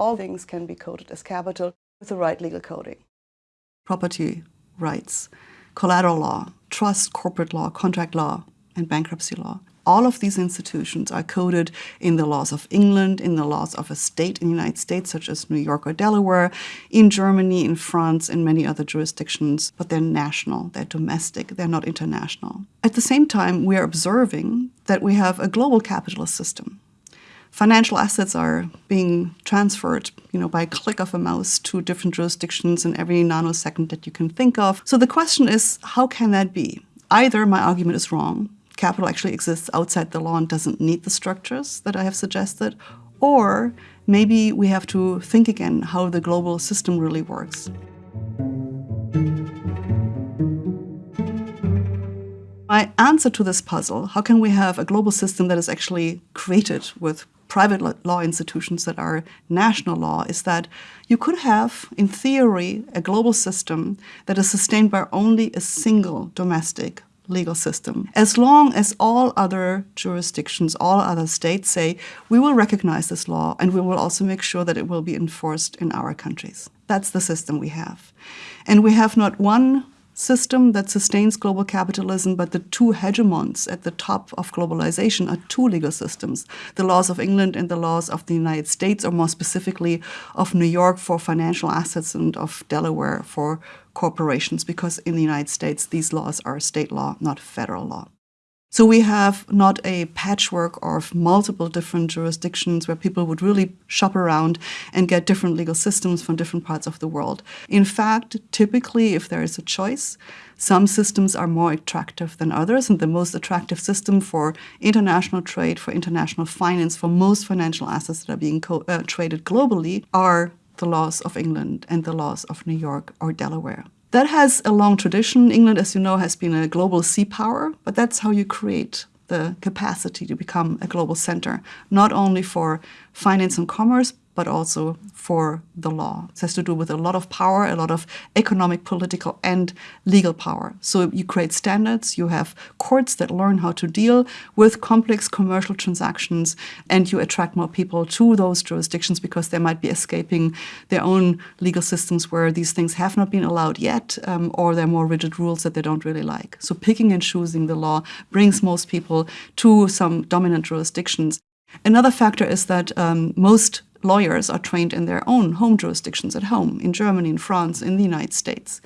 all things can be coded as capital with the right legal coding. Property rights, collateral law, trust, corporate law, contract law, and bankruptcy law. All of these institutions are coded in the laws of England, in the laws of a state in the United States, such as New York or Delaware, in Germany, in France, and many other jurisdictions, but they're national, they're domestic, they're not international. At the same time, we are observing that we have a global capitalist system. Financial assets are being transferred, you know, by a click of a mouse to different jurisdictions in every nanosecond that you can think of. So the question is, how can that be? Either my argument is wrong, capital actually exists outside the law and doesn't need the structures that I have suggested, or maybe we have to think again how the global system really works. My answer to this puzzle, how can we have a global system that is actually created with private law institutions that are national law, is that you could have, in theory, a global system that is sustained by only a single domestic legal system. As long as all other jurisdictions, all other states say, we will recognize this law and we will also make sure that it will be enforced in our countries. That's the system we have. And we have not one system that sustains global capitalism, but the two hegemons at the top of globalization are two legal systems, the laws of England and the laws of the United States, or more specifically of New York for financial assets and of Delaware for corporations, because in the United States, these laws are state law, not federal law. So we have not a patchwork of multiple different jurisdictions where people would really shop around and get different legal systems from different parts of the world. In fact, typically, if there is a choice, some systems are more attractive than others, and the most attractive system for international trade, for international finance, for most financial assets that are being uh, traded globally are the laws of England and the laws of New York or Delaware. That has a long tradition. England, as you know, has been a global sea power, but that's how you create the capacity to become a global center, not only for finance and commerce, but also for the law. It has to do with a lot of power, a lot of economic, political, and legal power. So you create standards, you have courts that learn how to deal with complex commercial transactions, and you attract more people to those jurisdictions because they might be escaping their own legal systems where these things have not been allowed yet, um, or there are more rigid rules that they don't really like. So picking and choosing the law brings most people to some dominant jurisdictions. Another factor is that um, most lawyers are trained in their own home jurisdictions at home, in Germany, in France, in the United States.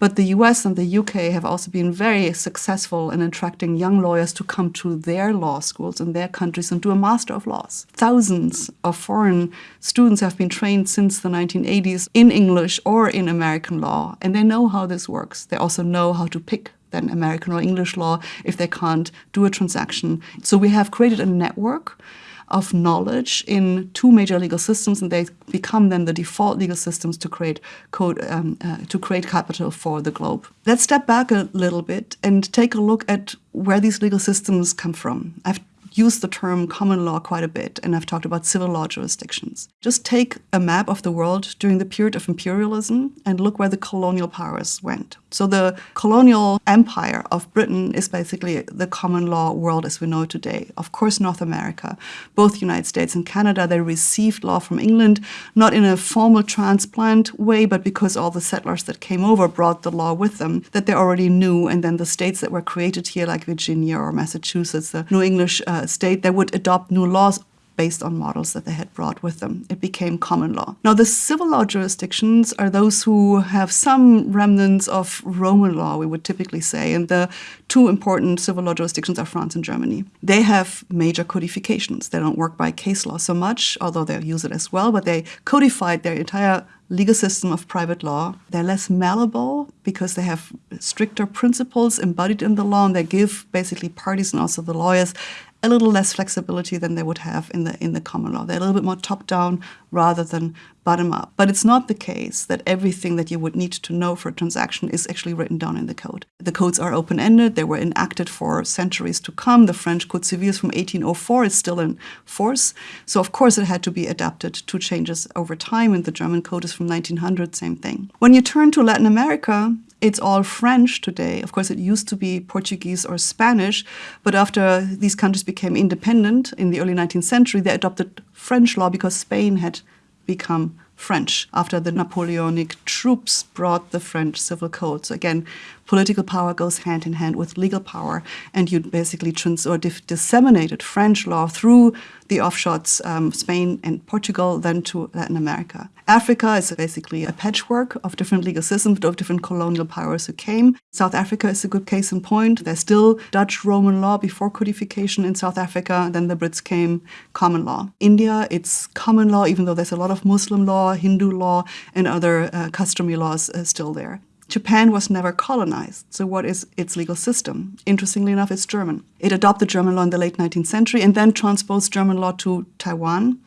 But the US and the UK have also been very successful in attracting young lawyers to come to their law schools in their countries and do a Master of Laws. Thousands of foreign students have been trained since the 1980s in English or in American law, and they know how this works. They also know how to pick then American or English law if they can't do a transaction. So we have created a network of knowledge in two major legal systems, and they become then the default legal systems to create code um, uh, to create capital for the globe. Let's step back a little bit and take a look at where these legal systems come from. I've used the term common law quite a bit, and I've talked about civil law jurisdictions. Just take a map of the world during the period of imperialism and look where the colonial powers went. So the colonial empire of Britain is basically the common law world as we know today. Of course, North America, both United States and Canada, they received law from England, not in a formal transplant way, but because all the settlers that came over brought the law with them that they already knew. And then the states that were created here, like Virginia or Massachusetts, the New English uh, state, they would adopt new laws based on models that they had brought with them. It became common law. Now, the civil law jurisdictions are those who have some remnants of Roman law, we would typically say, and the two important civil law jurisdictions are France and Germany. They have major codifications. They don't work by case law so much, although they use it as well, but they codified their entire legal system of private law. They're less malleable because they have stricter principles embodied in the law, and they give basically parties and also the lawyers a little less flexibility than they would have in the in the common law. They're a little bit more top down rather than bottom up. But it's not the case that everything that you would need to know for a transaction is actually written down in the code. The codes are open ended. They were enacted for centuries to come. The French Code Civil from 1804 is still in force. So of course it had to be adapted to changes over time. And the German code is from 1900, same thing. When you turn to Latin America, it's all French today. Of course, it used to be Portuguese or Spanish, but after these countries became independent in the early 19th century, they adopted French law because Spain had become French after the Napoleonic troops brought the French civil code. So again, political power goes hand in hand with legal power, and you basically trans or disseminated French law through the offshoots, um, Spain and Portugal, then to Latin America. Africa is basically a patchwork of different legal systems of different colonial powers who came. South Africa is a good case in point. There's still Dutch Roman law before codification in South Africa. Then the Brits came, common law. India, it's common law, even though there's a lot of Muslim law, Hindu law, and other uh, customary laws uh, still there. Japan was never colonized. So, what is its legal system? Interestingly enough, it's German. It adopted German law in the late 19th century and then transposed German law to Taiwan,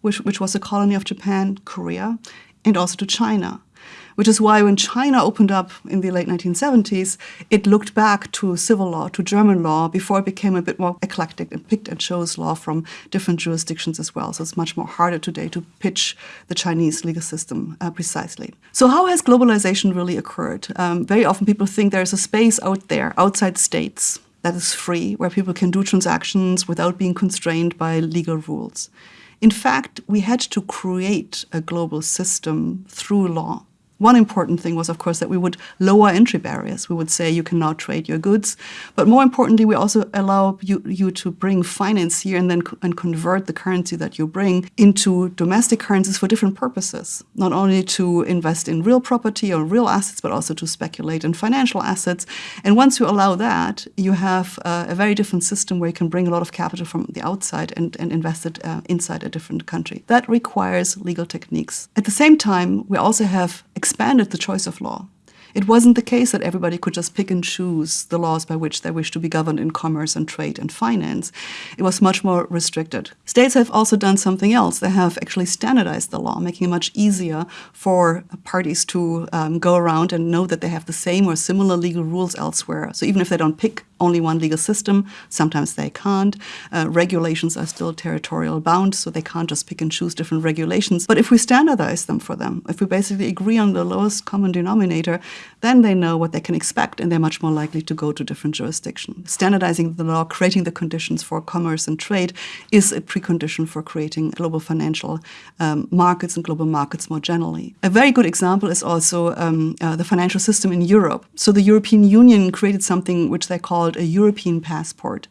which, which was a colony of Japan, Korea, and also to China which is why when China opened up in the late 1970s, it looked back to civil law, to German law, before it became a bit more eclectic and picked and chose law from different jurisdictions as well. So it's much more harder today to pitch the Chinese legal system uh, precisely. So how has globalization really occurred? Um, very often people think there's a space out there, outside states, that is free, where people can do transactions without being constrained by legal rules. In fact, we had to create a global system through law. One important thing was, of course, that we would lower entry barriers. We would say you can now trade your goods. But more importantly, we also allow you, you to bring finance here and then co and convert the currency that you bring into domestic currencies for different purposes. Not only to invest in real property or real assets, but also to speculate in financial assets. And once you allow that, you have uh, a very different system where you can bring a lot of capital from the outside and, and invest it uh, inside a different country. That requires legal techniques. At the same time, we also have expanded the choice of law. It wasn't the case that everybody could just pick and choose the laws by which they wish to be governed in commerce and trade and finance. It was much more restricted. States have also done something else. They have actually standardized the law, making it much easier for parties to um, go around and know that they have the same or similar legal rules elsewhere. So even if they don't pick only one legal system. Sometimes they can't. Uh, regulations are still territorial bound, so they can't just pick and choose different regulations. But if we standardize them for them, if we basically agree on the lowest common denominator, then they know what they can expect and they're much more likely to go to different jurisdictions. Standardizing the law, creating the conditions for commerce and trade is a precondition for creating global financial um, markets and global markets more generally. A very good example is also um, uh, the financial system in Europe. So the European Union created something which they call called a European passport.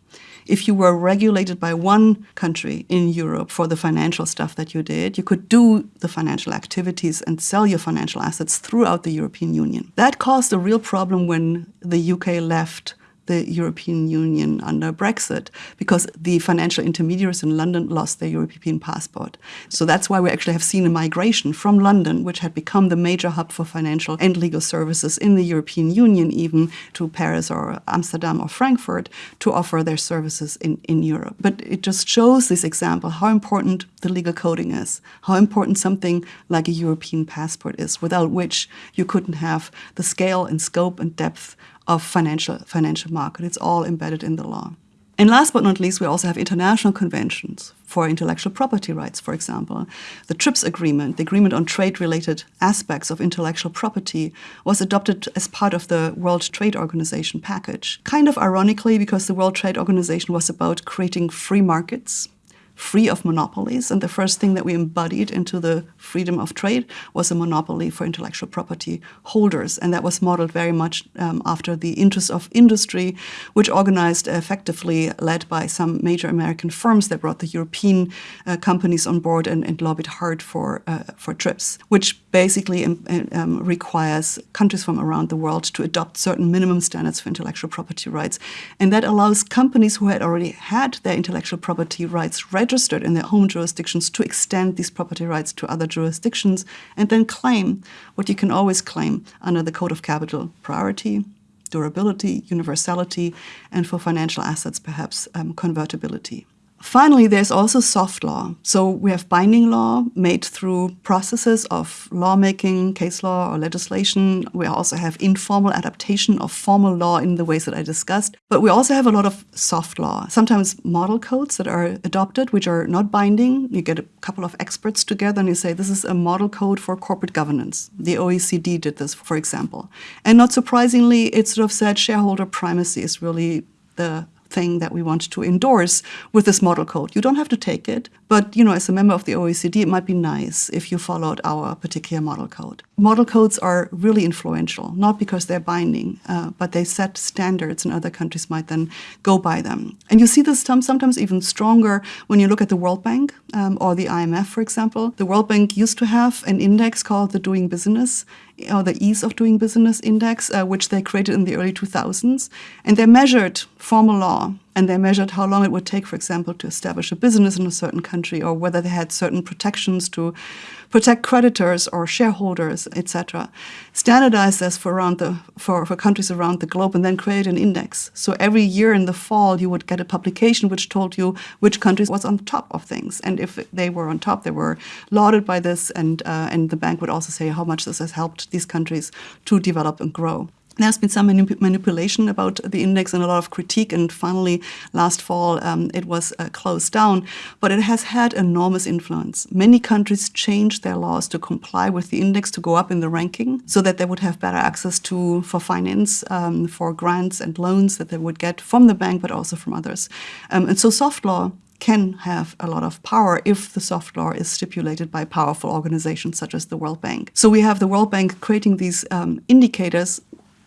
If you were regulated by one country in Europe for the financial stuff that you did, you could do the financial activities and sell your financial assets throughout the European Union. That caused a real problem when the UK left the European Union under Brexit because the financial intermediaries in London lost their European passport. So that's why we actually have seen a migration from London, which had become the major hub for financial and legal services in the European Union, even to Paris or Amsterdam or Frankfurt, to offer their services in, in Europe. But it just shows this example how important the legal coding is, how important something like a European passport is, without which you couldn't have the scale and scope and depth of financial financial market. It's all embedded in the law. And last but not least, we also have international conventions for intellectual property rights, for example. The TRIPS agreement, the agreement on trade-related aspects of intellectual property, was adopted as part of the World Trade Organization package. Kind of ironically, because the World Trade Organization was about creating free markets free of monopolies. And the first thing that we embodied into the freedom of trade was a monopoly for intellectual property holders. And that was modeled very much um, after the interests of industry, which organized effectively, led by some major American firms that brought the European uh, companies on board and, and lobbied hard for, uh, for TRIPS, which basically um, um, requires countries from around the world to adopt certain minimum standards for intellectual property rights. And that allows companies who had already had their intellectual property rights registered in their home jurisdictions to extend these property rights to other jurisdictions and then claim what you can always claim under the Code of Capital priority, durability, universality, and for financial assets, perhaps um, convertibility. Finally, there's also soft law. So we have binding law made through processes of lawmaking, case law, or legislation. We also have informal adaptation of formal law in the ways that I discussed. But we also have a lot of soft law, sometimes model codes that are adopted, which are not binding. You get a couple of experts together and you say, this is a model code for corporate governance. The OECD did this, for example. And not surprisingly, it sort of said shareholder primacy is really the thing that we want to endorse with this model code. You don't have to take it, but you know, as a member of the OECD, it might be nice if you followed our particular model code. Model codes are really influential, not because they're binding, uh, but they set standards and other countries might then go by them. And you see this sometimes even stronger when you look at the World Bank um, or the IMF, for example. The World Bank used to have an index called the Doing Business or the Ease of Doing Business Index, uh, which they created in the early 2000s. And they measured formal law and they measured how long it would take, for example, to establish a business in a certain country or whether they had certain protections to protect creditors or shareholders, etc. Standardize this for, around the, for, for countries around the globe and then create an index. So every year in the fall, you would get a publication which told you which countries was on top of things. And if they were on top, they were lauded by this and, uh, and the bank would also say how much this has helped these countries to develop and grow. There's been some manip manipulation about the index and a lot of critique, and finally, last fall, um, it was uh, closed down. But it has had enormous influence. Many countries changed their laws to comply with the index to go up in the ranking so that they would have better access to for finance, um, for grants and loans that they would get from the bank, but also from others. Um, and so soft law can have a lot of power if the soft law is stipulated by powerful organizations such as the World Bank. So we have the World Bank creating these um, indicators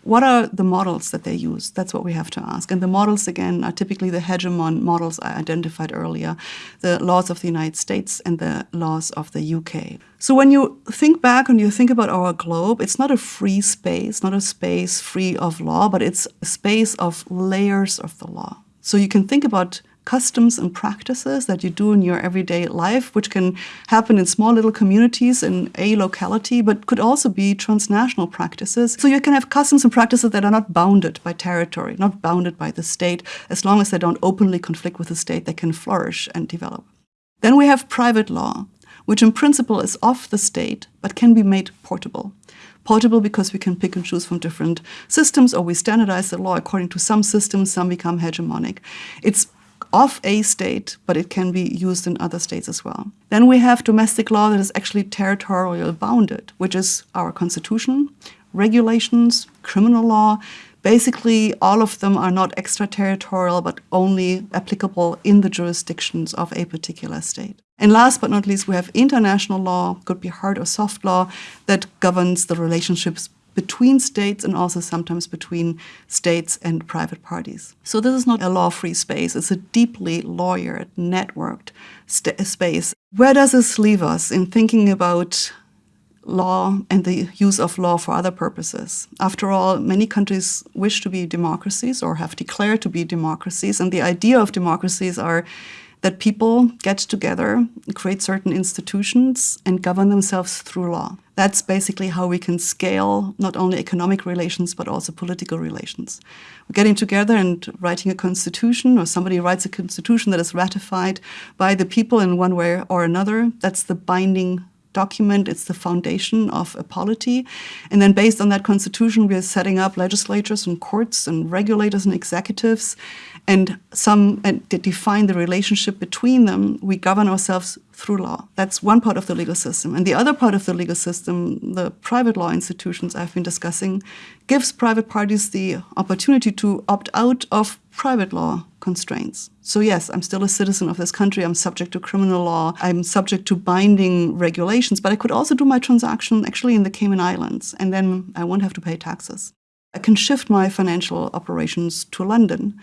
what are the models that they use? That's what we have to ask. And the models, again, are typically the hegemon models I identified earlier, the laws of the United States and the laws of the UK. So when you think back and you think about our globe, it's not a free space, not a space free of law, but it's a space of layers of the law. So you can think about customs and practices that you do in your everyday life, which can happen in small little communities in a locality, but could also be transnational practices. So you can have customs and practices that are not bounded by territory, not bounded by the state. As long as they don't openly conflict with the state, they can flourish and develop. Then we have private law, which in principle is off the state, but can be made portable portable because we can pick and choose from different systems or we standardize the law according to some systems, some become hegemonic. It's of a state, but it can be used in other states as well. Then we have domestic law that is actually territorial bounded, which is our constitution, regulations, criminal law. Basically, all of them are not extraterritorial, but only applicable in the jurisdictions of a particular state. And last but not least, we have international law, could be hard or soft law, that governs the relationships between states and also sometimes between states and private parties. So this is not a law-free space, it's a deeply lawyered, networked space. Where does this leave us in thinking about law and the use of law for other purposes. After all, many countries wish to be democracies or have declared to be democracies, and the idea of democracies are that people get together, create certain institutions, and govern themselves through law. That's basically how we can scale not only economic relations, but also political relations. We're getting together and writing a constitution, or somebody writes a constitution that is ratified by the people in one way or another. That's the binding document. It's the foundation of a polity. And then based on that constitution, we are setting up legislatures and courts and regulators and executives and some and define the relationship between them. We govern ourselves through law. That's one part of the legal system. And the other part of the legal system, the private law institutions I've been discussing, gives private parties the opportunity to opt out of private law constraints. So yes, I'm still a citizen of this country. I'm subject to criminal law. I'm subject to binding regulations, but I could also do my transaction actually in the Cayman Islands, and then I won't have to pay taxes. I can shift my financial operations to London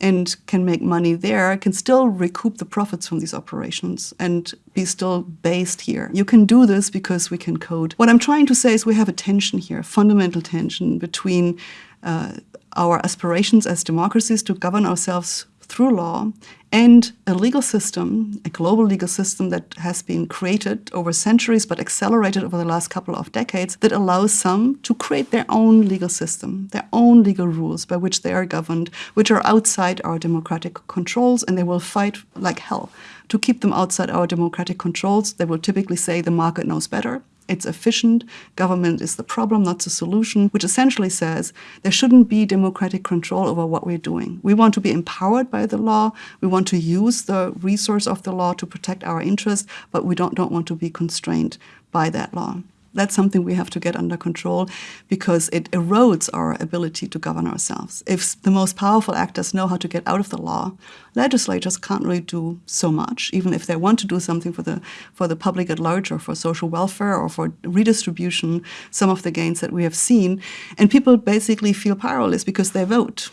and can make money there, can still recoup the profits from these operations and be still based here. You can do this because we can code. What I'm trying to say is we have a tension here, a fundamental tension between uh, our aspirations as democracies to govern ourselves through law and a legal system, a global legal system that has been created over centuries but accelerated over the last couple of decades that allows some to create their own legal system, their own legal rules by which they are governed, which are outside our democratic controls, and they will fight like hell to keep them outside our democratic controls. They will typically say the market knows better. It's efficient. Government is the problem, not the solution, which essentially says there shouldn't be democratic control over what we're doing. We want to be empowered by the law. We want to use the resource of the law to protect our interests, but we don't, don't want to be constrained by that law. That's something we have to get under control because it erodes our ability to govern ourselves. If the most powerful actors know how to get out of the law, legislators can't really do so much, even if they want to do something for the for the public at large or for social welfare or for redistribution, some of the gains that we have seen. And people basically feel powerless because they vote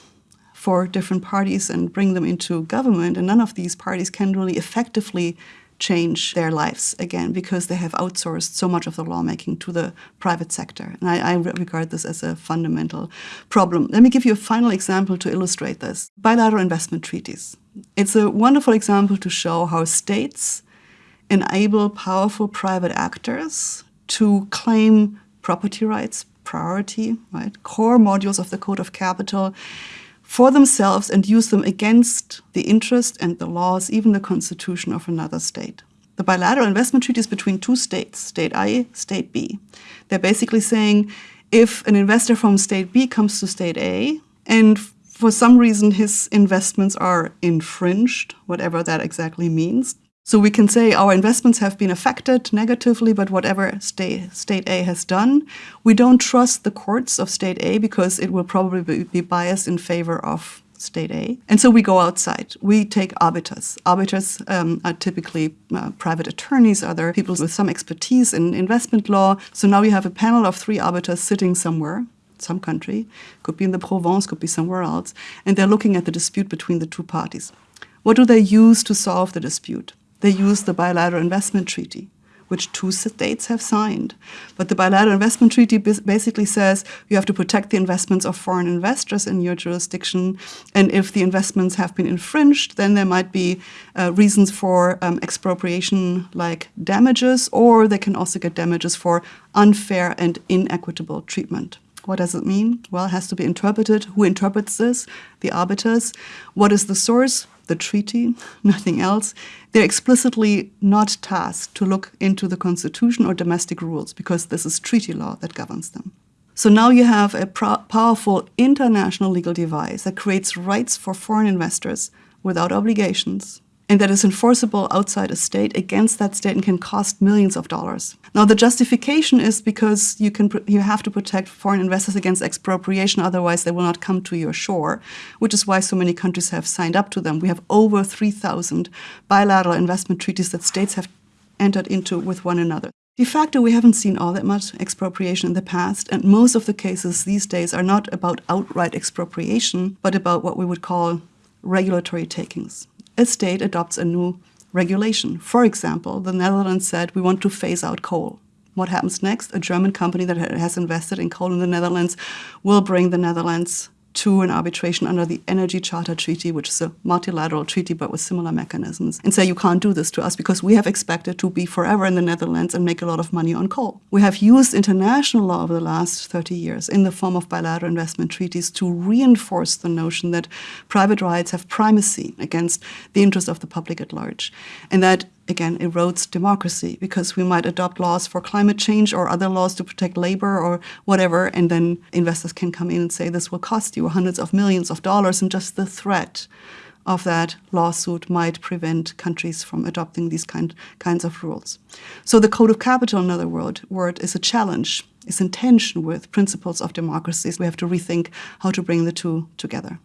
for different parties and bring them into government, and none of these parties can really effectively change their lives again because they have outsourced so much of the lawmaking to the private sector. And I, I, regard this as a fundamental problem. Let me give you a final example to illustrate this. Bilateral investment treaties. It's a wonderful example to show how states enable powerful private actors to claim property rights, priority, right, core modules of the Code of Capital, for themselves and use them against the interest and the laws, even the constitution of another state. The bilateral investment treaties between two states, state A, state B. They're basically saying if an investor from state B comes to state A and for some reason his investments are infringed, whatever that exactly means, so we can say our investments have been affected negatively, but whatever state, state A has done, we don't trust the courts of state A because it will probably be biased in favor of state A. And so we go outside. We take arbiters. Arbiters um, are typically uh, private attorneys, other people with some expertise in investment law. So now we have a panel of three arbiters sitting somewhere some country, could be in the Provence, could be somewhere else, and they're looking at the dispute between the two parties. What do they use to solve the dispute? They use the bilateral investment treaty, which two states have signed. But the bilateral investment treaty basically says you have to protect the investments of foreign investors in your jurisdiction. And if the investments have been infringed, then there might be uh, reasons for um, expropriation like damages, or they can also get damages for unfair and inequitable treatment. What does it mean? Well, it has to be interpreted. Who interprets this? The arbiters. What is the source? The treaty, nothing else. They're explicitly not tasked to look into the constitution or domestic rules because this is treaty law that governs them. So now you have a powerful international legal device that creates rights for foreign investors without obligations and that is enforceable outside a state against that state and can cost millions of dollars. Now the justification is because you can you have to protect foreign investors against expropriation otherwise they will not come to your shore, which is why so many countries have signed up to them. We have over 3000 bilateral investment treaties that states have entered into with one another. De facto, we haven't seen all that much expropriation in the past, and most of the cases these days are not about outright expropriation, but about what we would call regulatory takings a state adopts a new regulation. For example, the Netherlands said we want to phase out coal. What happens next? A German company that has invested in coal in the Netherlands will bring the Netherlands to an arbitration under the Energy Charter Treaty, which is a multilateral treaty but with similar mechanisms, and say you can't do this to us because we have expected to be forever in the Netherlands and make a lot of money on coal. We have used international law over the last 30 years in the form of bilateral investment treaties to reinforce the notion that private rights have primacy against the interest of the public at large, and that again erodes democracy because we might adopt laws for climate change or other laws to protect labor or whatever, and then investors can come in and say this will cost you hundreds of millions of dollars, and just the threat of that lawsuit might prevent countries from adopting these kind, kinds of rules. So the Code of Capital, in other word, word is a challenge, is in tension with principles of democracies. We have to rethink how to bring the two together.